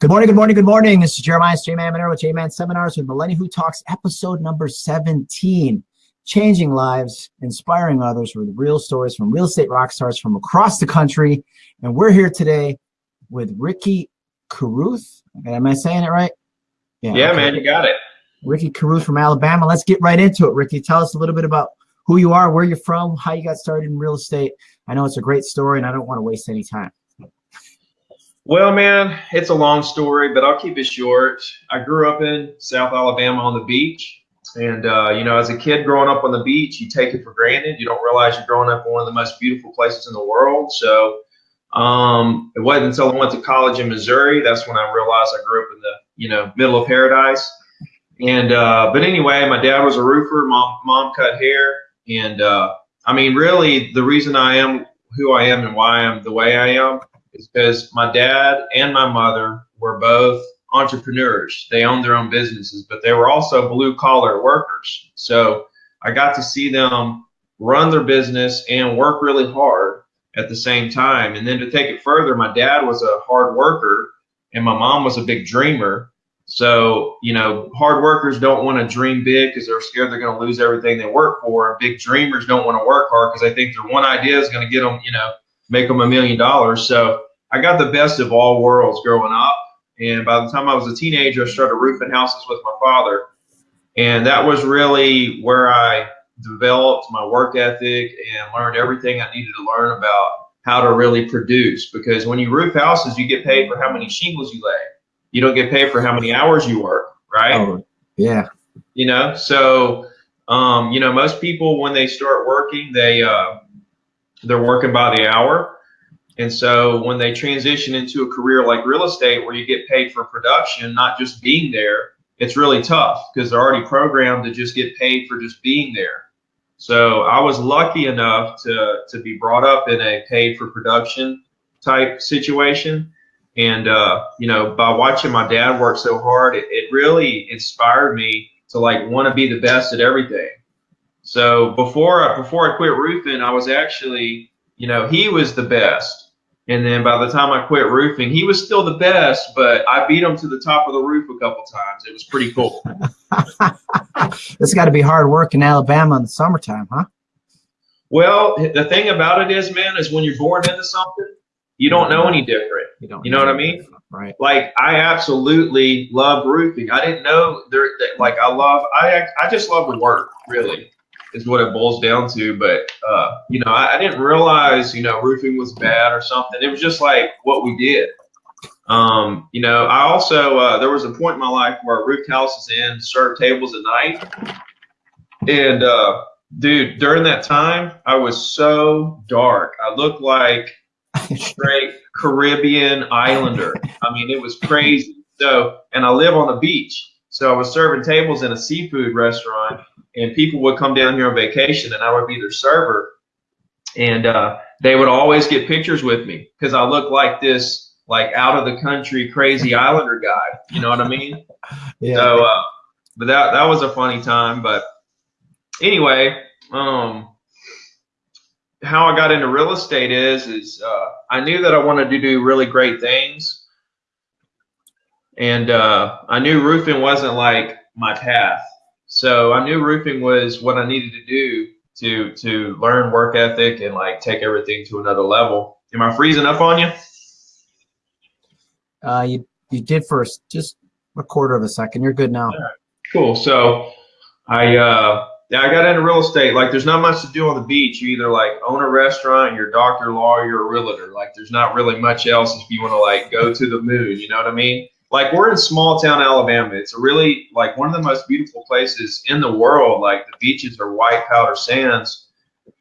Good morning, good morning, good morning. This is Jeremiah J-Man Monero with J-Man Seminars with Millennial Who Talks, episode number 17. Changing lives, inspiring others with real stories from real estate rock stars from across the country. And we're here today with Ricky Carruth. Am I saying it right? Yeah, yeah okay. man, you got it. Ricky Carruth from Alabama. Let's get right into it, Ricky. Tell us a little bit about who you are, where you're from, how you got started in real estate. I know it's a great story and I don't want to waste any time. Well, man, it's a long story, but I'll keep it short. I grew up in South Alabama on the beach. And, uh, you know, as a kid growing up on the beach, you take it for granted. You don't realize you're growing up in one of the most beautiful places in the world. So um, it wasn't until I went to college in Missouri, that's when I realized I grew up in the, you know, middle of paradise. And, uh, but anyway, my dad was a roofer, mom, mom cut hair. And, uh, I mean, really the reason I am who I am and why I am the way I am is because my dad and my mother were both entrepreneurs. They owned their own businesses, but they were also blue collar workers. So I got to see them run their business and work really hard at the same time. And then to take it further, my dad was a hard worker and my mom was a big dreamer. So, you know, hard workers don't want to dream big because they're scared they're going to lose everything they work for. And big dreamers don't want to work hard because they think their one idea is going to get them, you know, make them a million dollars. So I got the best of all worlds growing up. And by the time I was a teenager, I started roofing houses with my father. And that was really where I developed my work ethic and learned everything I needed to learn about how to really produce. Because when you roof houses, you get paid for how many shingles you lay. You don't get paid for how many hours you work, right? Oh, yeah. You know, so um, you know, most people when they start working, they uh, they're working by the hour. And so when they transition into a career like real estate where you get paid for production, not just being there, it's really tough because they're already programmed to just get paid for just being there. So I was lucky enough to, to be brought up in a paid for production type situation. And, uh, you know, by watching my dad work so hard, it, it really inspired me to like want to be the best at everything. So before, before I quit roofing, I was actually you know, he was the best. And then by the time I quit roofing, he was still the best, but I beat him to the top of the roof a couple times. It was pretty cool. it's got to be hard work in Alabama in the summertime, huh? Well, the thing about it is, man, is when you're born into something, you don't know any different. You don't. You know, know what I mean? Right. Like I absolutely love roofing. I didn't know there. Like I love. I I just love the work. Really is what it boils down to. But uh, you know, I, I, didn't realize you know roofing was bad or something. It was just like what we did. Um, you know, I also uh, there was a point in my life where I roofed houses and served tables at night, and uh, dude, during that time, I was so dark. I looked like straight Caribbean Islander. I mean, it was crazy. So, and I live on the beach. So I was serving tables in a seafood restaurant, and people would come down here on vacation, and I would be their server, and uh, they would always get pictures with me because I look like this, like out of the country crazy Islander guy. You know what I mean? yeah. So, uh, but that that was a funny time. But anyway, um, how I got into real estate is is uh, I knew that I wanted to do really great things and uh, I knew roofing wasn't like my path. So I knew roofing was what I needed to do to to learn work ethic and like take everything to another level. Am I freezing up on you? Uh, you you did first, just a quarter of a second. You're good now. Right. Cool. So I uh, yeah, I got into real estate. Like, there's not much to do on the beach. You either like own a restaurant, you're a doctor, lawyer, a realtor. Like, there's not really much else if you want to like go to the moon. You know what I mean? Like we're in small town Alabama. It's a really like one of the most beautiful places in the world. Like the beaches are white powder sands,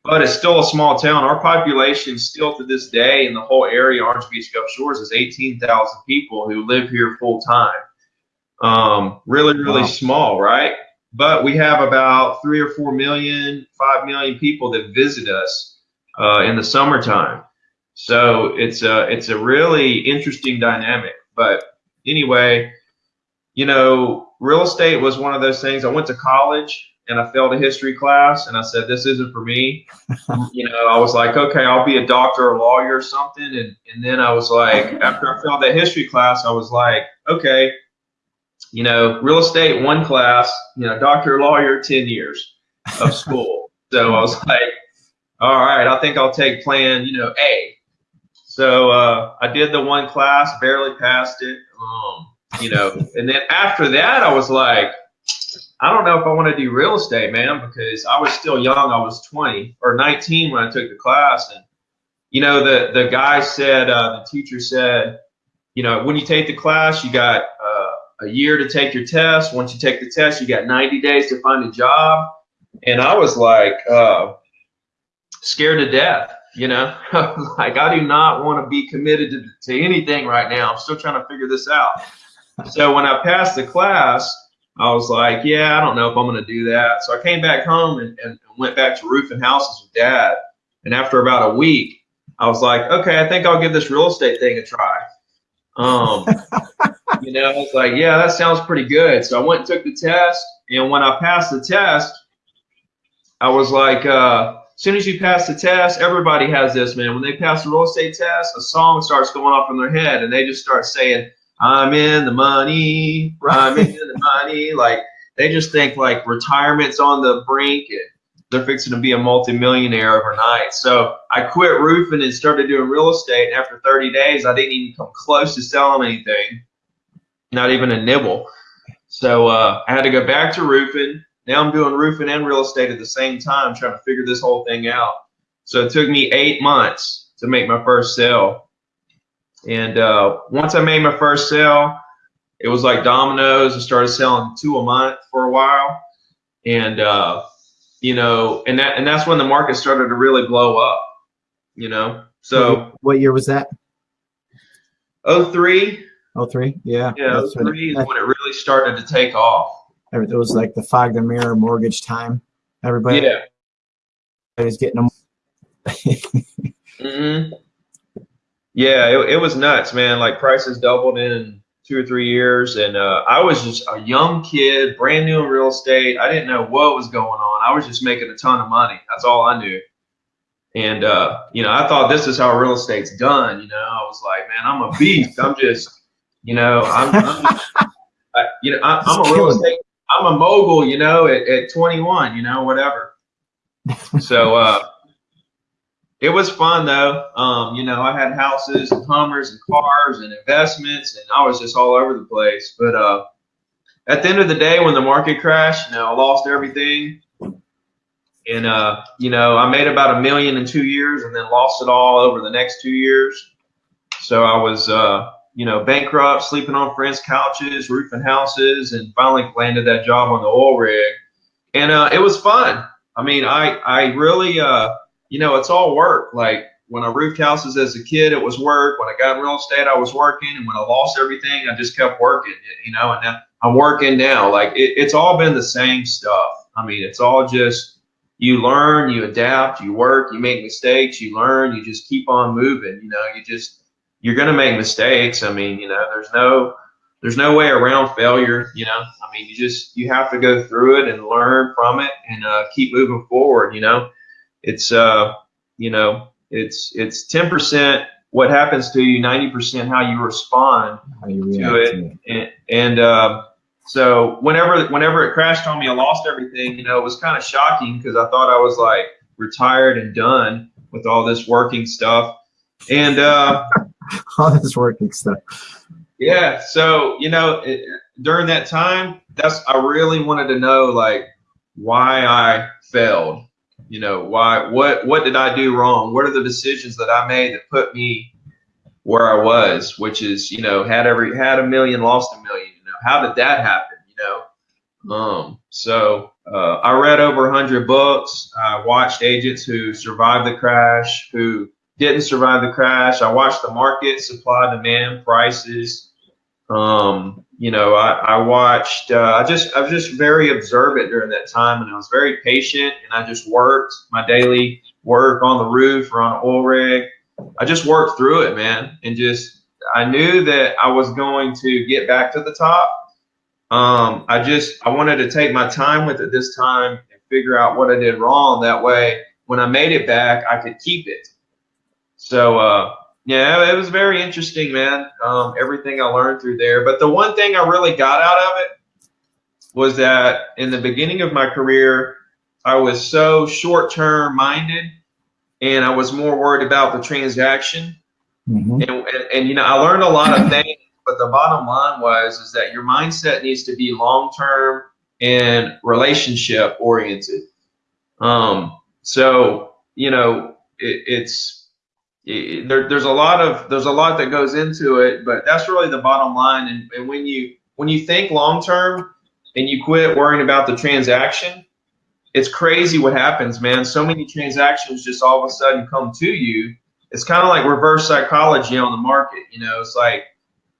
but it's still a small town. Our population still to this day in the whole area, Orange Beach Gulf Shores, is 18,000 people who live here full time. Um, really, really wow. small, right? But we have about three or four million, five million people that visit us uh, in the summertime. So it's a it's a really interesting dynamic. But anyway, you know, real estate was one of those things. I went to college and I failed a history class, and I said, "This isn't for me." you know, I was like, "Okay, I'll be a doctor or lawyer or something." And and then I was like, after I failed that history class, I was like, "Okay, you know, real estate one class, you know, doctor or lawyer ten years of school." so I was like, "All right, I think I'll take plan, you know, A." So uh, I did the one class, barely passed it. Um, you know, and then after that, I was like, I don't know if I want to do real estate, man, because I was still young. I was 20 or 19 when I took the class, and you know, the the guy said, uh, the teacher said, you know, when you take the class, you got uh, a year to take your test. Once you take the test, you got 90 days to find a job. And I was like, uh, scared to death. You know, like I do not want to be committed to, to anything right now. I'm still trying to figure this out. So when I passed the class, I was like, yeah, I don't know if I'm going to do that. So I came back home and, and went back to roofing houses with dad. And after about a week, I was like, okay, I think I'll give this real estate thing a try. Um, you know, I was like, yeah, that sounds pretty good. So I went and took the test. And when I passed the test, I was like, uh, as soon as you pass the test, everybody has this, man. When they pass the real estate test, a song starts going off in their head and they just start saying, I'm in the money, I'm in the money. Like they just think like retirement's on the brink and they're fixing to be a multimillionaire overnight. So I quit roofing and started doing real estate. And after 30 days, I didn't even come close to selling anything, not even a nibble. So uh, I had to go back to roofing. Now I'm doing roofing and real estate at the same time, trying to figure this whole thing out. So it took me eight months to make my first sale. And uh, once I made my first sale, it was like dominoes. I started selling two a month for a while, and uh, you know, and that and that's when the market started to really blow up. You know, so what year was that? Oh three. Oh three, yeah. Yeah, oh three is when it really started to take off. It was like the fog the mirror mortgage time. Everybody, yeah, everybody's getting them. mm-hmm. Yeah, it, it was nuts, man. Like prices doubled in two or three years, and uh, I was just a young kid, brand new in real estate. I didn't know what was going on. I was just making a ton of money. That's all I knew. And uh, you know, I thought this is how real estate's done. You know, I was like, man, I'm a beast. I'm just, you know, I'm, I'm just, I, you know, I, I'm a real estate. I'm a mogul. You know, at, at 21. You know, whatever. So. uh it was fun though. Um, you know, I had houses and Hummers and cars and investments, and I was just all over the place. But uh, at the end of the day, when the market crashed, you know, I lost everything, and uh, you know, I made about a million in two years, and then lost it all over the next two years. So I was, uh, you know, bankrupt, sleeping on friends' couches, roofing houses, and finally landed that job on the oil rig, and uh, it was fun. I mean, I I really uh, you know, it's all work. Like when I roofed houses as a kid, it was work. When I got real estate, I was working. And when I lost everything, I just kept working, you know, and now I'm working now. Like it, it's all been the same stuff. I mean, it's all just you learn, you adapt, you work, you make mistakes, you learn, you just keep on moving. You know, you just, you're going to make mistakes. I mean, you know, there's no, there's no way around failure. You know, I mean, you just, you have to go through it and learn from it and uh, keep moving forward, you know it's uh, you know, it's it's ten percent what happens to you, ninety percent how you respond how you to it, to it. and, and uh, so whenever whenever it crashed on me, I lost everything. You know, it was kind of shocking because I thought I was like retired and done with all this working stuff, and uh, all this working stuff. Yeah, so you know, it, during that time, that's I really wanted to know like why I failed you know why what what did i do wrong? What are the decisions that i made that put me where i was which is you know had every had a million lost a million you know how did that happen you know? Um so uh, i read over a 100 books. I watched agents who survived the crash who didn't survive the crash i watched the market supply demand prices um, you know, I, I watched, uh, I just, I was just very observant during that time and I was very patient and I just worked my daily work on the roof or on an oil rig. I just worked through it, man. And just, I knew that I was going to get back to the top. um, I just I wanted to take my time with it this time and figure out what I did wrong. That way, when I made it back, I could keep it. So uh, yeah, it was very interesting, man. Um, everything I learned through there. But the one thing I really got out of it was that in the beginning of my career, I was so short term minded and I was more worried about the transaction. Mm-hmm. And, and, and, you know, I learned a lot of things, but the bottom line was is that your mindset needs to be long term and relationship oriented. Um, so you know, it, it's it, there, there's a lot of there's a lot that goes into it, but that's really the bottom line. And, and when you when you think long term and you quit worrying about the transaction, it's crazy what happens, man. So many transactions just all of a sudden come to you. It's kind of like reverse psychology on the market. You know, it's like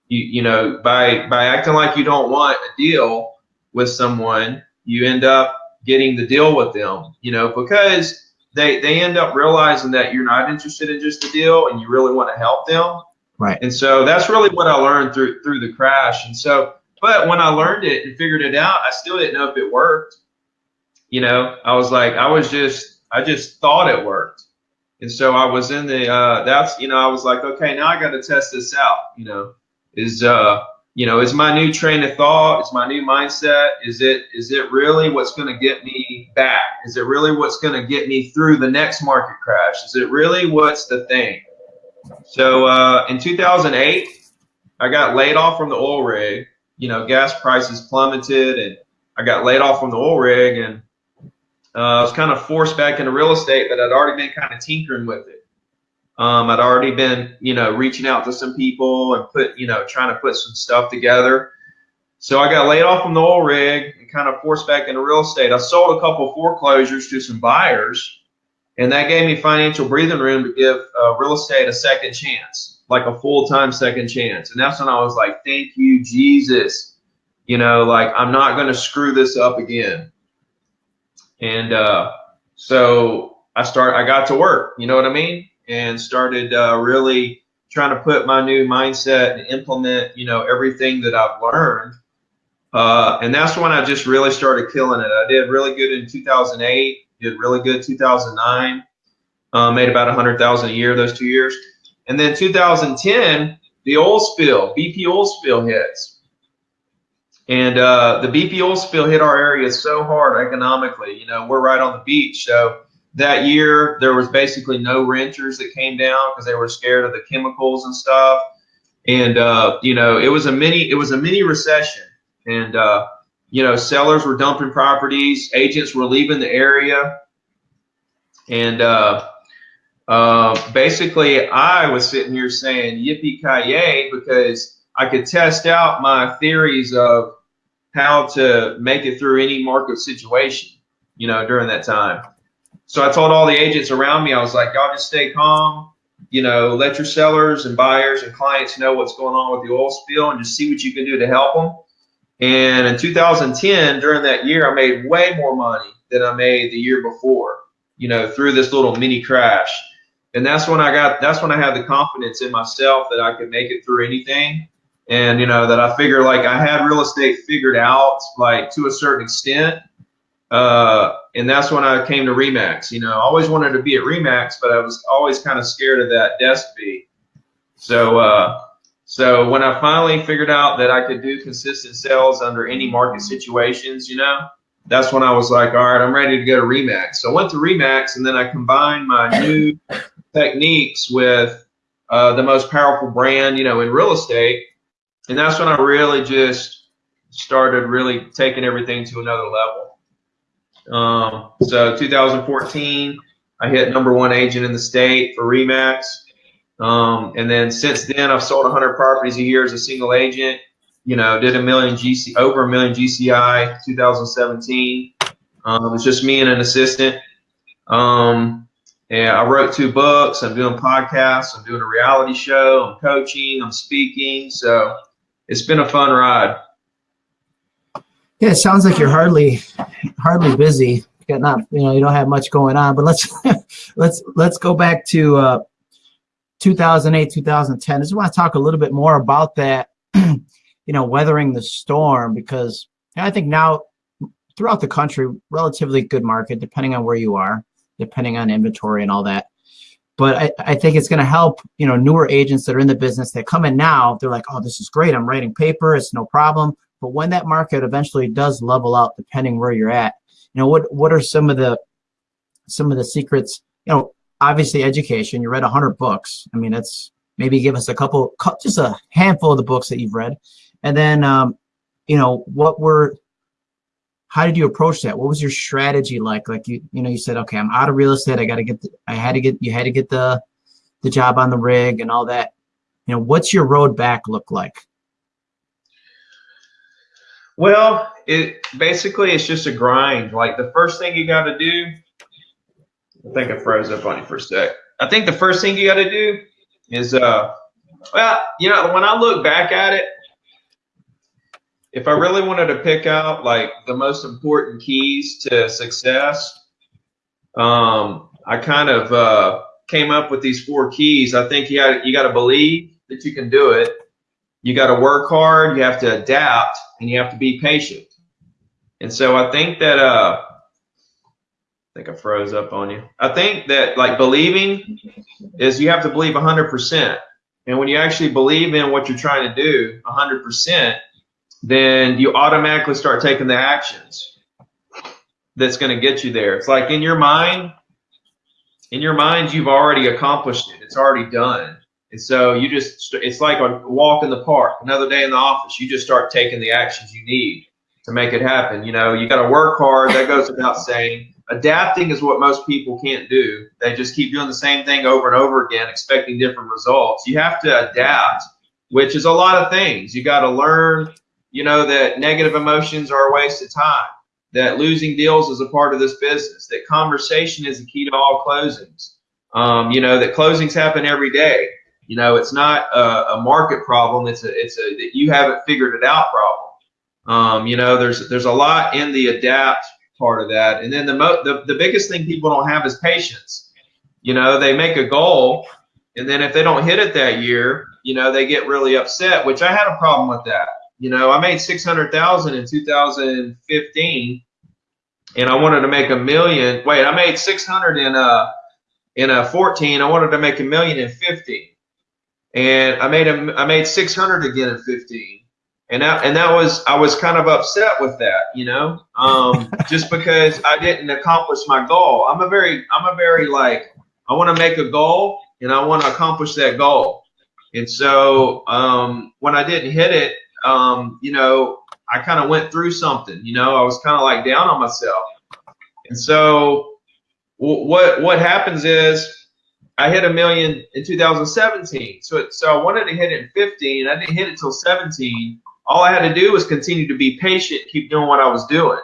you you know by by acting like you don't want a deal with someone, you end up getting the deal with them. You know, because they they end up realizing that you're not interested in just the deal and you really want to help them. Right. And so that's really what I learned through through the crash. And so, but when I learned it and figured it out, I still didn't know if it worked you know, I was like, I was just, I just thought it worked. And so I was in the, uh, that's, you know, I was like, okay, now I got to test this out, you know, is, uh, you know, is my new train of thought, is my new mindset, is it, is it really what's going to get me back? Is it really what's going to get me through the next market crash? Is it really what's the thing? So, uh, in 2008, I got laid off from the oil rig, you know, gas prices plummeted and I got laid off from the oil rig and, uh, I was kind of forced back into real estate, but I'd already been kind of tinkering with it. Um, I'd already been, you know, reaching out to some people and put, you know, trying to put some stuff together. So I got laid off from the oil rig and kind of forced back into real estate. I sold a couple foreclosures to some buyers, and that gave me financial breathing room to give uh, real estate a second chance, like a full time second chance. And that's when I was like, thank you, Jesus. You know, like I'm not going to screw this up again. And uh, so I start, I got to work, you know what I mean? And started uh, really trying to put my new mindset and implement, you know, everything that I've learned. Uh, and that's when I just really started killing it. I did really good in 2008, did really good 2009, uh, made about 100,000 a year those two years. And then 2010, the oil spill, BP oil spill hits. And uh, the BP oil spill hit our area so hard economically. You know, we're right on the beach. So that year, there was basically no renters that came down because they were scared of the chemicals and stuff. And uh, you know, it was a mini it was a mini recession. And uh, you know, sellers were dumping properties, agents were leaving the area, and uh, uh, basically, I was sitting here saying "Yippee ki yay" because I could test out my theories of how to make it through any market situation, you know, during that time. So I told all the agents around me, I was like, y'all just stay calm, you know, let your sellers and buyers and clients know what's going on with the oil spill and just see what you can do to help them. And in 2010, during that year, I made way more money than I made the year before, you know, through this little mini crash. And that's when I got, that's when I had the confidence in myself that I could make it through anything and you know that I figure like I had real estate figured out like to a certain extent. Uh, and that's when I came to Remax. You know, I always wanted to be at Remax, but I was always kind of scared of that desk fee. So, uh, so when I finally figured out that I could do consistent sales under any market situations, you know, that's when I was like, all right, I'm ready to go to Remax. So I went to Remax, and then I combined my new techniques with uh, the most powerful brand, you know, in real estate and that's when I really just started really taking everything to another level. Um, so 2014, I hit number one agent in the state for Remax. Um, and then since then, I've sold 100 properties a year as a single agent. You know, did a million GC, over a million GCI 2017. Um, it's just me and an assistant. Um, and I wrote two books. I'm doing podcasts. I'm doing a reality show. I'm coaching. I'm speaking. So it's been a fun ride. Yeah, it sounds like you're hardly hardly busy. Got not you know you don't have much going on. But let's let's let's go back to uh, 2008 2010. I just want to talk a little bit more about that. you know, weathering the storm because I think now throughout the country, relatively good market, depending on where you are, depending on inventory and all that. But I, I think it's going to help, you know, newer agents that are in the business that come in now, they're like, oh, this is great. I'm writing paper. It's no problem. But when that market eventually does level out, depending where you're at, you know, what, what are some of the, some of the secrets, you know, obviously education, you read a hundred books. I mean, it's maybe give us a couple, just a handful of the books that you've read. And then, um, you know, what were, how did you approach that? What was your strategy like? Like you, you know, you said, okay, I'm out of real estate. I got to get, the, I had to get, you had to get the, the job on the rig and all that. You know, what's your road back look like? Well, it basically it's just a grind. Like the first thing you got to do, I think I froze up on you for a sec. I think the first thing you got to do is, uh, well, you know, when I look back at it, if I really wanted to pick out like the most important keys to success, um, I kind of uh, came up with these four keys. I think you got you got to believe that you can do it. You got to work hard. You have to adapt, and you have to be patient. And so I think that uh, I think I froze up on you. I think that like believing is you have to believe 100%. And when you actually believe in what you're trying to do 100%, then you automatically start taking the actions that's going to get you there. It's like in your mind, in your mind, you've already accomplished it. It's already done. And so you just, it's like a walk in the park, another day in the office. You just start taking the actions you need to make it happen. You know, you got to work hard. That goes without saying. Adapting is what most people can't do. They just keep doing the same thing over and over again, expecting different results. You have to adapt, which is a lot of things. You got to learn you know that negative emotions are a waste of time, that losing deals is a part of this business, that conversation is the key to all closings. Um, you know that closings happen every day. You know it's not a, a, market problem. It's a it's a that you haven't figured it out problem. Um, you know there's there's a lot in the adapt part of that, and then the mo- the the biggest thing people don't have is patience. You know they make a goal, and then if they don't hit it that year, you know they get really upset. Which I had a problem with that you know, I made 600,000 in 2015 and I wanted to make a million. Wait, I made 600 in a in a 14. I wanted to make a million in 15. And I made a, I made 600 again in 15. And that, and that was, I was kind of upset with that, you know, um, just because I didn't accomplish my goal. I'm a very, I'm a very like, I want to make a goal and I want to accomplish that goal. And so um, when I didn't hit it, um, you know, I kind of went through something, you know, I was kind of like down on myself. And so what, what happens is I hit a million in 2017. So, it, so I wanted to hit it in 15. I didn't hit it till 17. All I had to do was continue to be patient, keep doing what I was doing.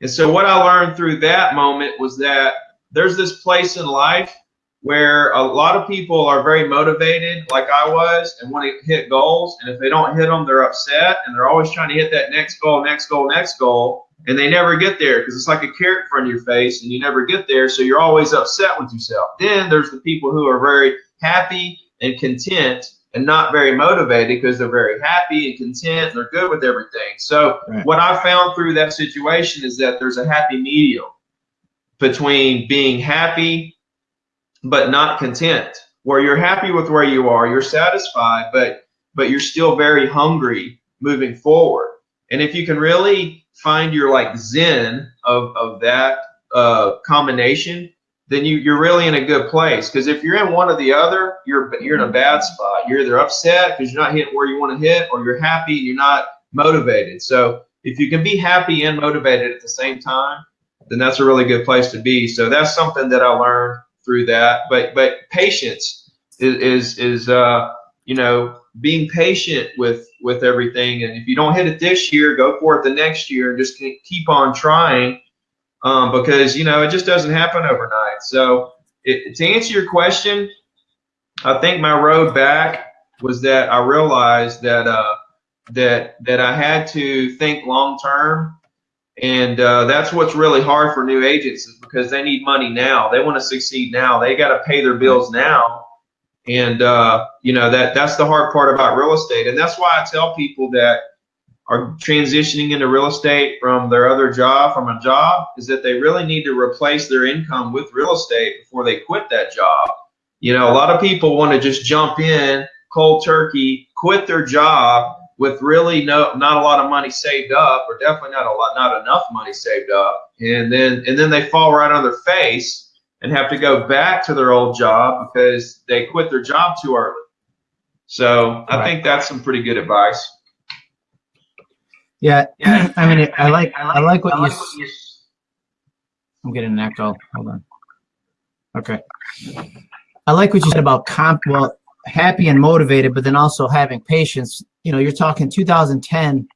And so what I learned through that moment was that there's this place in life where a lot of people are very motivated, like I was, and want to hit goals. And if they don't hit them, they're upset, and they're always trying to hit that next goal, next goal, next goal, and they never get there because it's like a carrot in front of your face, and you never get there. So you're always upset with yourself. Then there's the people who are very happy and content and not very motivated because they're very happy and content and they're good with everything. So right. what I found through that situation is that there's a happy medium between being happy but not content, where you're happy with where you are, you're satisfied, but but you're still very hungry moving forward. And if you can really find your like zen of of that uh, combination, then you you're really in a good place. Because if you're in one or the other, you're you're in a bad spot. You're either upset because you're not hitting where you want to hit, or you're happy and you're not motivated. So if you can be happy and motivated at the same time, then that's a really good place to be. So that's something that I learned through that. But but patience is is, is uh, you know being patient with with everything. And if you don't hit it this year, go for it the next year and just keep on trying um, because you know it just doesn't happen overnight. So it, to answer your question, I think my road back was that I realized that uh, that that I had to think long term and uh, that's what's really hard for new agents is because they need money now. They want to succeed now. They got to pay their bills now. And uh, you know that that's the hard part about real estate, and that's why I tell people that are transitioning into real estate from their other job, from a job, is that they really need to replace their income with real estate before they quit that job. You know, a lot of people want to just jump in cold turkey, quit their job with really no not a lot of money saved up, or definitely not a lot, not enough money saved up, and then and then they fall right on their face and have to go back to their old job because they quit their job too early. So I think that's some pretty good advice. Yeah, yeah. I mean, I like I like what you. I'm getting an echo. Hold on. Okay. I like what you said about comp. Well, happy and motivated, but then also having patience. You know, you're talking 2010.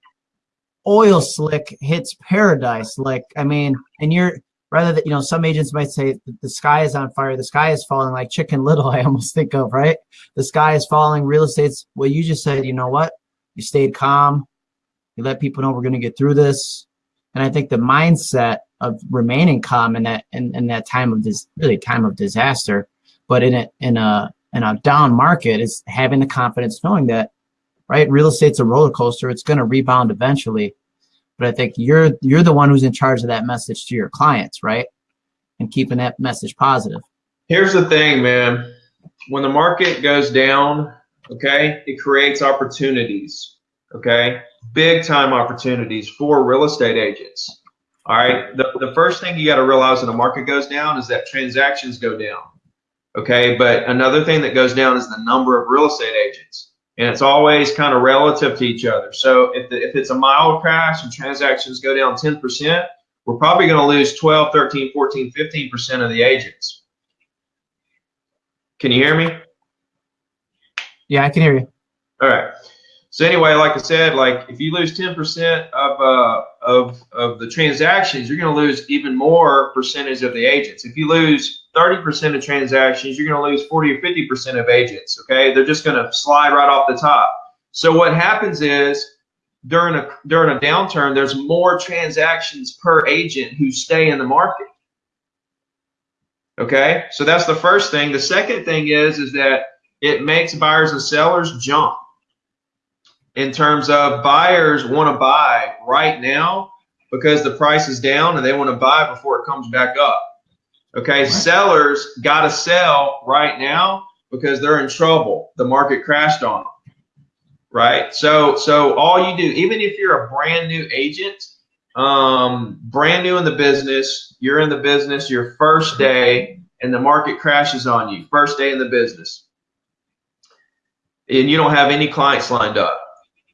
Oil slick hits paradise. Like, I mean, and you're rather that you know some agents might say the sky is on fire. The sky is falling like chicken little i almost think of right? The sky is falling. Real estate's well you just said you know what? You stayed calm. You let people know we're going to get through this. And i think the mindset of remaining calm in that in, in that time of this really time of disaster but in a in a in a down market is having the confidence knowing that right real estate's a roller coaster. It's going to rebound eventually but I think you're you're the one who's in charge of that message to your clients, right? And keeping that message positive. Here's the thing, man. When the market goes down, okay, it creates opportunities, okay? Big time opportunities for real estate agents. All right. The, the first thing you got to realize when the market goes down is that transactions go down. Okay. But another thing that goes down is the number of real estate agents and it's always kind of relative to each other. So if, the, if it's a mild crash and transactions go down 10%, we're probably going to lose 12, 13, 14, 15% of the agents. Can you hear me? Yeah, I can hear you. All right. So anyway, like I said, like if you lose 10% of uh, of of the transactions, you're going to lose even more percentage of the agents. If you lose 30% of transactions, you're going to lose 40 or 50% of agents. Okay, they're just going to slide right off the top. So what happens is during a during a downturn, there's more transactions per agent who stay in the market. Okay, so that's the first thing. The second thing is is that it makes buyers and sellers jump in terms of buyers want to buy right now because the price is down and they want to buy before it comes back up. Okay, right. sellers got to sell right now because they're in trouble. The market crashed on them. Right? So so all you do even if you're a brand new agent, um brand new in the business, you're in the business your first day and the market crashes on you. First day in the business. And you don't have any clients lined up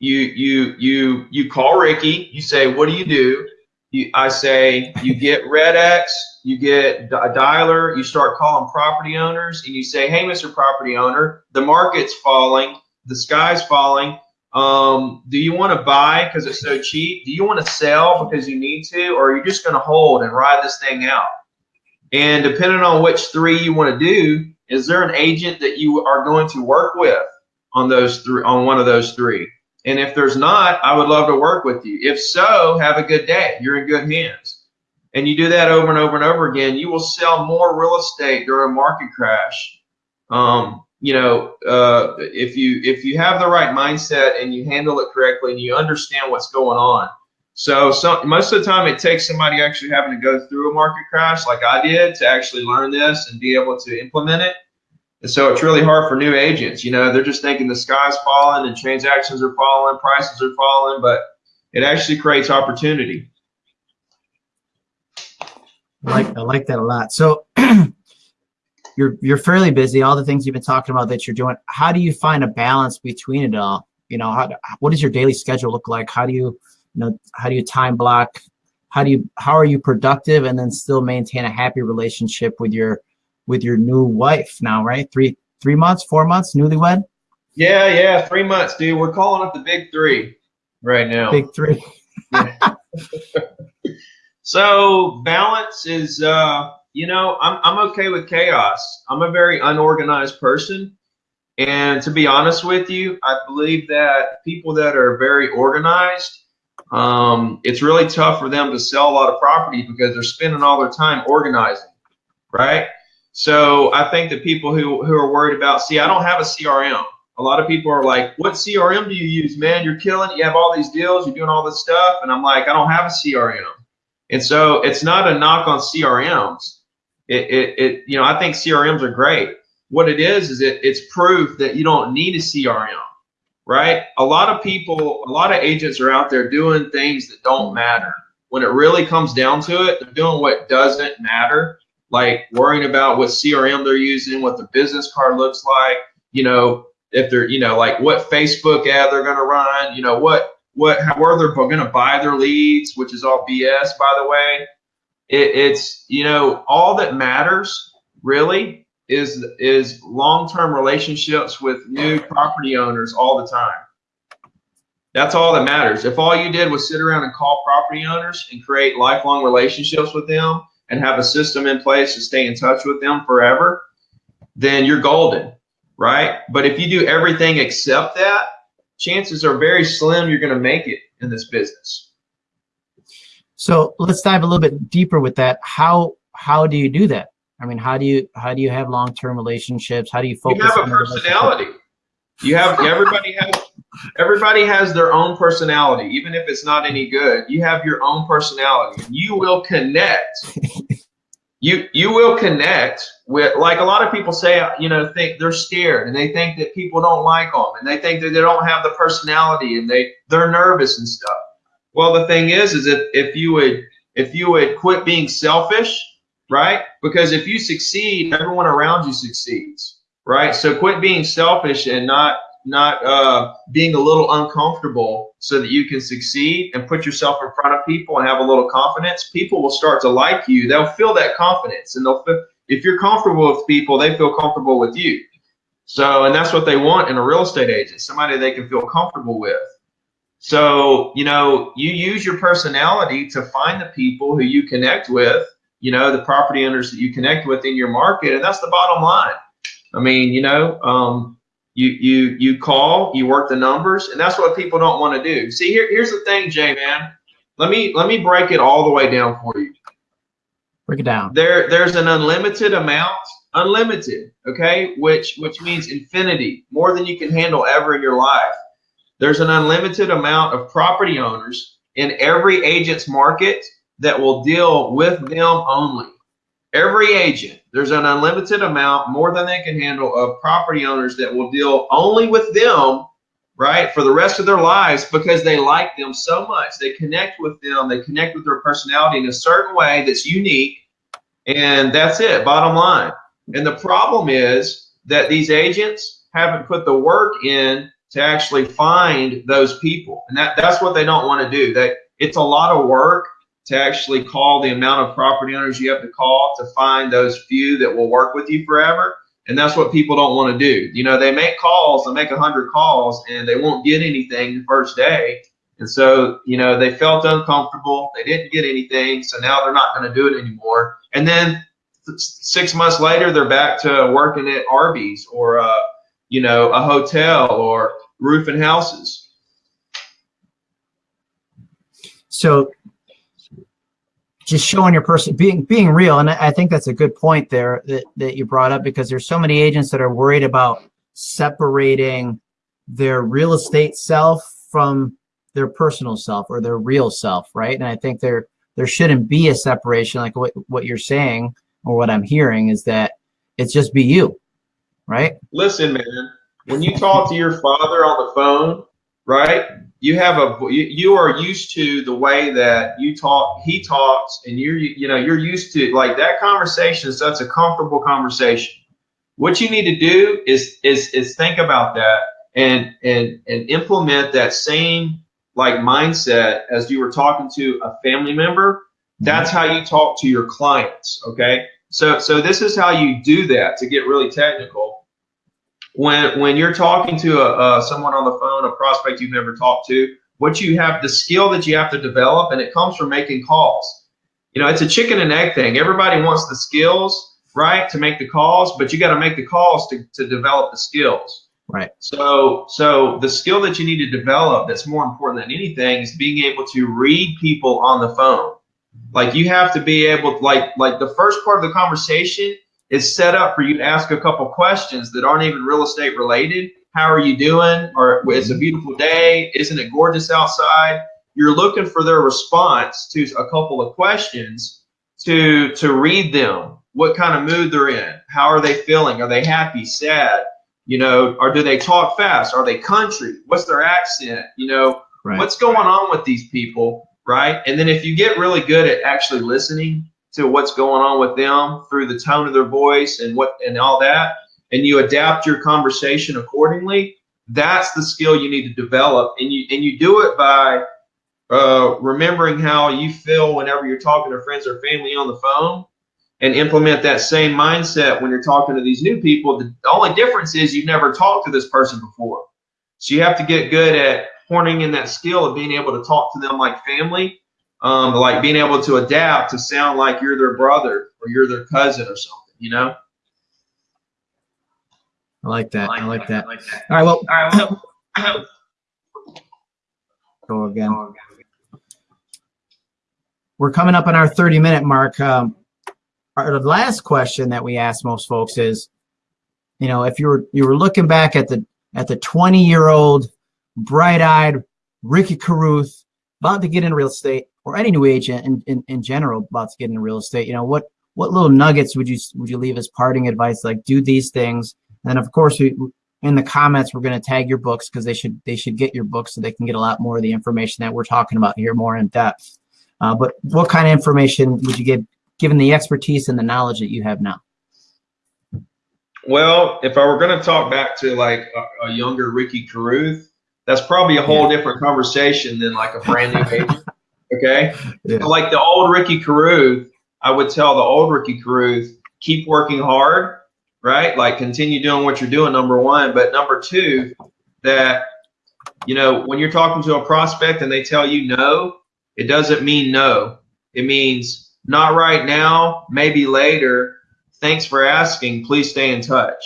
you you you you call Ricky. You say, "What do you do?" You, I say, "You get REDX. You get a dialer. You start calling property owners, and you say, "Hey, Mr. Property Owner, the market's falling. The sky's falling. Um, do you want to buy because it's so cheap? Do you want to sell because you need to, or are you just going to hold and ride this thing out?" And depending on which three you want to do, is there an agent that you are going to work with on those three on one of those three? And if there's not, I would love to work with you. If so, have a good day. You're in good hands. And you do that over and over and over again, you will sell more real estate during a market crash. Um, you know, uh, if you if you have the right mindset and you handle it correctly and you understand what's going on. So, so most of the time, it takes somebody actually having to go through a market crash, like I did, to actually learn this and be able to implement it. And so it's really hard for new agents. You know, they're just thinking the sky's falling and transactions are falling, prices are falling, but it actually creates opportunity. I like I like that a lot. So you're you're fairly busy. All the things you've been talking about that you're doing. How do you find a balance between it all? You know, how, what does your daily schedule look like? How do you, you know, how do you time block? How do you how are you productive and then still maintain a happy relationship with your with your new wife now, right? Three three months, four months, newlywed. Yeah, yeah, three months, dude. We're calling it the big three right now. Big three. so balance is, uh, you know, I'm I'm okay with chaos. I'm a very unorganized person, and to be honest with you, I believe that people that are very organized. Um, it's really tough for them to sell a lot of property because they're spending all their time organizing, right? So I think that people who, who are worried about, see, I don't have a CRM. a lot of people are like, what CRM do you use, man? You're killing it. You have all these deals. You're doing all this stuff. And I'm like, I don't have a CRM. And so it's not a knock on CRMs. It, it, it you know, I think CRMs are great. What it is, is it, it's proof that you don't need a CRM, right? A lot of people, a lot of agents are out there doing things that don't matter. When it really comes down to it, they're doing what doesn't matter, like worrying about what CRM they're using, what the business card looks like, you know, if they're, you know, like what Facebook ad they're going to run, you know, what what how, where they're going to buy their leads, which is all BS, by the way. It, it's you know all that matters really is is long-term relationships with new property owners all the time. That's all that matters. If all you did was sit around and call property owners and create lifelong relationships with them and have a system in place to stay in touch with them forever, then you're golden, right? But if you do everything except that, chances are very slim you're going to make it in this business. So let's dive a little bit deeper with that. How how do you do that? I mean, how do you how do you have long term relationships? How do you focus? You have a personality. You have everybody has everybody has their own personality, even if it's not any good. You have your own personality, and you will connect. you you will connect like a lot of people say you know think they're scared and they think that people don't like them and they think that they don't have the personality and they they're nervous and stuff. Well the thing is is if, if you would if you would quit being selfish right? Because if you succeed everyone around you succeeds right? So quit being selfish and not not uh, being a little uncomfortable so that you can succeed and put yourself in front of people and have a little confidence, people will start to like you. They'll feel that confidence and they'll feel, if you're comfortable with people, they feel comfortable with you. So, and that's what they want in a real estate agent, somebody they can feel comfortable with. So, you know, you use your personality to find the people who you connect with, you know, the property owners that you connect with in your market. And that's the bottom line. I mean, you know, um, you you you call, you work the numbers, and that's what people don't want to do. See, here here's the thing, J-Man. Let me let me break it all the way down for you. Break it down. There there's an unlimited amount, unlimited, okay, which which means infinity, more than you can handle ever in your life. There's an unlimited amount of property owners in every agent's market that will deal with them only. Every agent, there's an unlimited amount, more than they can handle, of property owners that will deal only with them, right, for the rest of their lives because they like them so much. They connect with them, they connect with their personality in a certain way that's unique, and that's it, bottom line. And the problem is that these agents haven't put the work in to actually find those people. And that, that's what they don't want to do. That it's a lot of work to actually call the amount of property owners you have to call to find those few that will work with you forever. And that's what people don't want to do. You know, they make calls, they make a hundred calls and they won't get anything the first day. And so, you know, they felt uncomfortable. They didn't get anything. So now they're not going to do it anymore. And then six months later, they're back to working at Arby's or, uh, you know, a hotel or roofing houses. So just showing your person being being real and i think that's a good point there that, that you brought up because there's so many agents that are worried about separating their real estate self from their personal self or their real self right and i think there there shouldn't be a separation like what, what you're saying or what i'm hearing is that it's just be you right? Listen man when you talk to your father on the phone right you have a you, are used to the way that you talk he talks and you're you know you're used to like that conversation such a comfortable conversation. What you need to do is is is think about that and and and implement that same like mindset as you were talking to a family member that's how you talk to your clients okay so so this is how you do that to get really technical when when you're talking to a, uh, someone on the phone, a prospect you've never talked to, what you have, the skill that you have to develop, and it comes from making calls. You know, it's a chicken and egg thing. Everybody wants the skills, right, to make the calls, but you got to make the calls to, to develop the skills. Right. So, so the skill that you need to develop that's more important than anything is being able to read people on the phone. Like you have to be able, to, like, like the first part of the conversation is set up for you to ask a couple questions that aren't even real estate related how are you doing? Or it's a mm-hmm. beautiful day. Isn't it gorgeous outside? You're looking for their response to a couple of questions to to read them. What kind of mood they're in? How are they feeling? Are they happy, sad? You know, or do they talk fast? Are they country? What's their accent? You know, right. what's going on with these people, right? And then if you get really good at actually listening to what's going on with them through the tone of their voice and what and all that, and you adapt your conversation accordingly, that's the skill you need to develop. And you and you do it by uh, remembering how you feel whenever you're talking to friends or family on the phone and implement that same mindset when you're talking to these new people. The only difference is you've never talked to this person before. So you have to get good at honing in that skill of being able to talk to them like family, um, like being able to adapt to sound like you're their brother or you're their cousin or something, you know? I like that. I like, that. All right. Well, All right, well go again. We're coming up on our 30 minute mark. Um, our last question that we ask most folks is, you know, if you were you were looking back at the at the 20 year old bright eyed Ricky Carruth about to get into real estate, or any new agent in, in, in general about to get into real estate, you know, what what little nuggets would you would you leave as parting advice? Like do these things and of course, we, in the comments, we're going to tag your books because they should they should get your books so they can get a lot more of the information that we're talking about here more in depth. Uh, but what kind of information would you give, given the expertise and the knowledge that you have now? Well, if I were going to talk back to like a, a younger Ricky Carruth, that's probably a whole yeah. different conversation than like a brand new agent. Okay, yeah. so like the old Ricky Carruth, I would tell the old Ricky Carruth, keep working hard right? Like continue doing what you're doing, number one. But number two, that, you know, when you're talking to a prospect and they tell you no, it doesn't mean no. It means not right now, maybe later. Thanks for asking. Please stay in touch.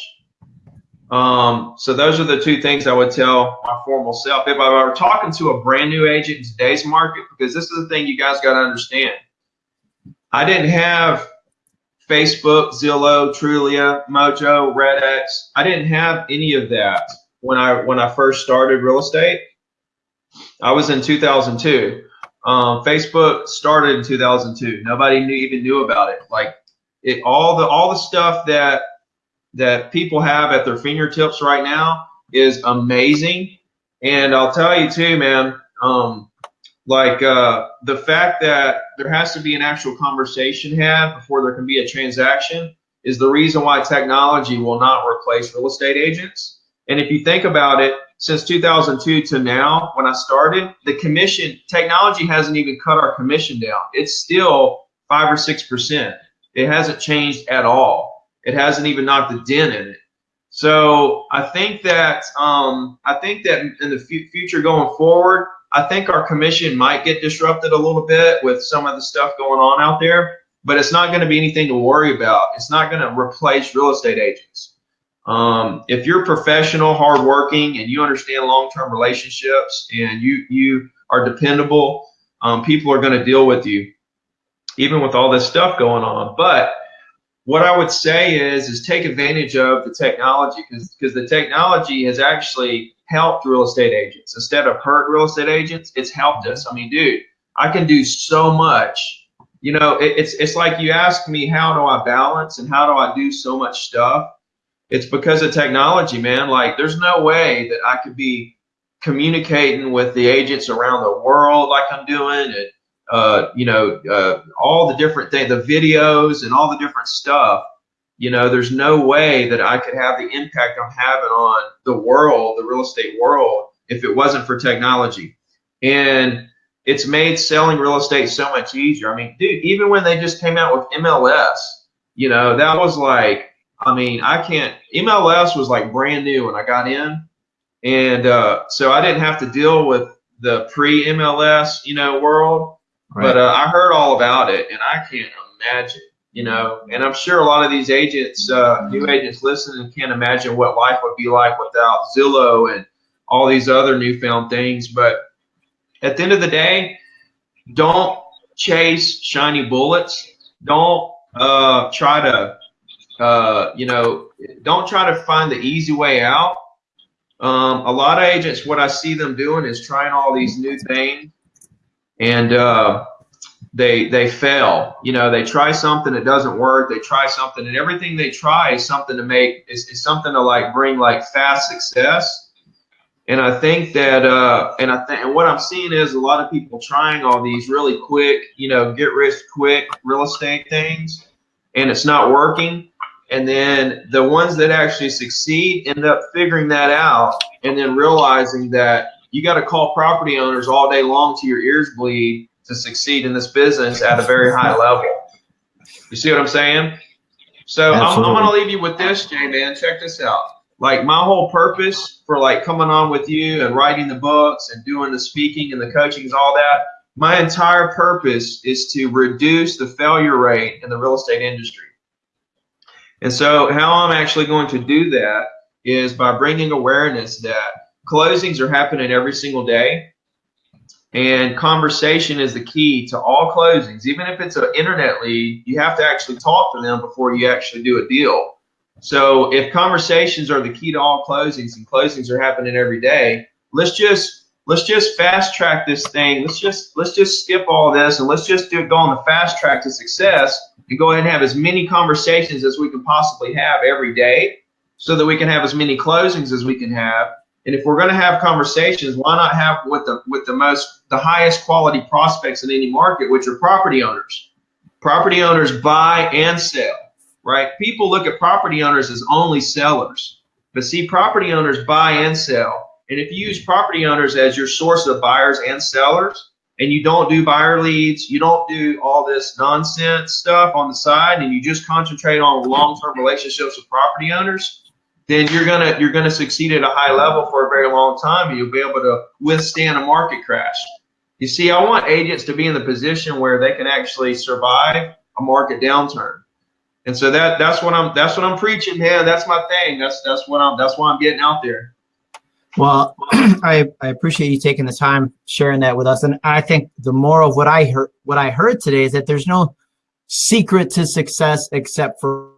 Um, so those are the two things I would tell my formal self. If I were talking to a brand new agent in today's market, because this is the thing you guys got to understand. I didn't have Facebook, Zillow, Trulia, Mojo, REDX. I didn't have any of that when I when I first started real estate. I was in 2002. Um, Facebook started in 2002. Nobody knew, even knew about it. Like it, all the all the stuff that that people have at their fingertips right now is amazing. And I'll tell you too, man. Um, like uh, the fact that there has to be an actual conversation had before there can be a transaction is the reason why technology will not replace real estate agents. And if you think about it, since 2002 to now, when I started, the commission technology hasn't even cut our commission down. It's still five or six percent. It hasn't changed at all. It hasn't even knocked a dent in it. So I think that um, I think that in the future going forward, I think our commission might get disrupted a little bit with some of the stuff going on out there, but it's not going to be anything to worry about. It's not going to replace real estate agents. Um, if you're professional, hardworking, and you understand long-term relationships, and you you are dependable, um, people are going to deal with you, even with all this stuff going on. But what I would say is is take advantage of the technology because because the technology has actually helped real estate agents instead of hurt real estate agents. It's helped us. I mean, dude, I can do so much. You know, it, it's it's like you ask me how do I balance and how do I do so much stuff. It's because of technology, man. Like, there's no way that I could be communicating with the agents around the world like I'm doing, and uh, you know, uh, all the different things, the videos and all the different stuff you know, there's no way that I could have the impact I'm having on the world, the real estate world, if it wasn't for technology. And it's made selling real estate so much easier. I mean, dude, even when they just came out with MLS, you know, that was like, I mean, I can't, MLS was like brand new when I got in. And uh, so I didn't have to deal with the pre MLS, you know, world. Right. But uh, I heard all about it and I can't imagine you know, and I'm sure a lot of these agents, uh, new agents listening can't imagine what life would be like without Zillow and all these other newfound things. But at the end of the day, don't chase shiny bullets. Don't uh, try to, uh, you know, don't try to find the easy way out. Um, a lot of agents, what I see them doing is trying all these new things, and uh, they they fail. You know, they try something that doesn't work. They try something, and everything they try is something to make is, is something to like bring like fast success. And I think that, uh, and I think, and what I'm seeing is a lot of people trying all these really quick, you know, get rich quick real estate things, and it's not working. And then the ones that actually succeed end up figuring that out, and then realizing that you got to call property owners all day long to your ears bleed to succeed in this business at a very high level. You see what I'm saying? So I'm, I'm going to leave you with this, J-Man. Check this out like my whole purpose for like coming on with you and writing the books and doing the speaking and the coaching is all that my entire purpose is to reduce the failure rate in the real estate industry and so how i'm actually going to do that is by bringing awareness that closings are happening every single day. And conversation is the key to all closings. Even if it's an internet lead you have to actually talk to them before you actually do a deal. So if conversations are the key to all closings and closings are happening every day, let's just let's just fast track this thing. Let's just let's just skip all this and let's just do go on the fast track to success and go ahead and have as many conversations as we can possibly have every day so that we can have as many closings as we can have. And if we're going to have conversations, why not have with the with the most the highest quality prospects in any market, which are property owners. Property owners buy and sell right? People look at property owners as only sellers, but see, property owners buy and sell. And if you use property owners as your source of buyers and sellers, and you don't do buyer leads, you don't do all this nonsense stuff on the side, and you just concentrate on long-term relationships with property owners, then you're gonna you're gonna succeed at a high level for a very long time, and you'll be able to withstand a market crash. You see, I want agents to be in the position where they can actually survive a market downturn. And so that that's what I'm that's what I'm preaching, man. That's my thing. That's that's what I'm that's why I'm getting out there. Well, I, I appreciate you taking the time sharing that with us. And I think the moral of what I heard what I heard today is that there's no secret to success except for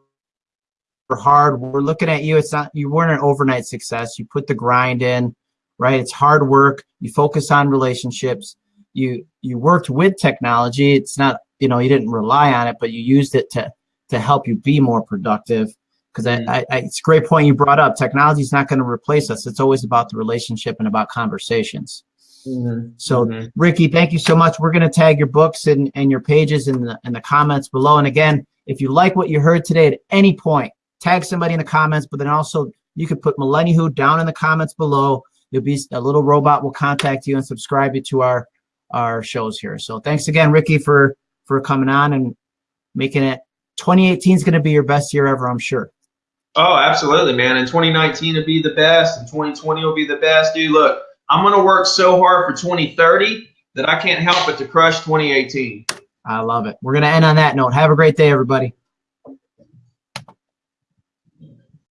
for hard. We're looking at you. It's not you weren't an overnight success. You put the grind in, right? It's hard work. You focus on relationships. You you worked with technology. It's not, you know, you didn't rely on it, but you used it to to help you be more productive. Because. I, I, it's a great point you brought up. Technology is not going to replace us. It's always about the relationship and about conversations. Mm-hmm. So, mm-hmm. Ricky, thank you so much. We're going to tag your books and, and your pages in the in the comments below. And again, if you like what you heard today at any point, tag somebody in the comments. But then also, you could put Millennial Who down in the comments below. You'll be a little robot will contact you and subscribe you to our our shows here. So, thanks again, Ricky, for for coming on and making it 2018 is going to be your best year ever, I'm sure. Oh, absolutely, man. And 2019 will be the best, and 2020 will be the best. Dude, look, I'm going to work so hard for 2030 that I can't help but to crush 2018. I love it. We're going to end on that note. Have a great day, everybody.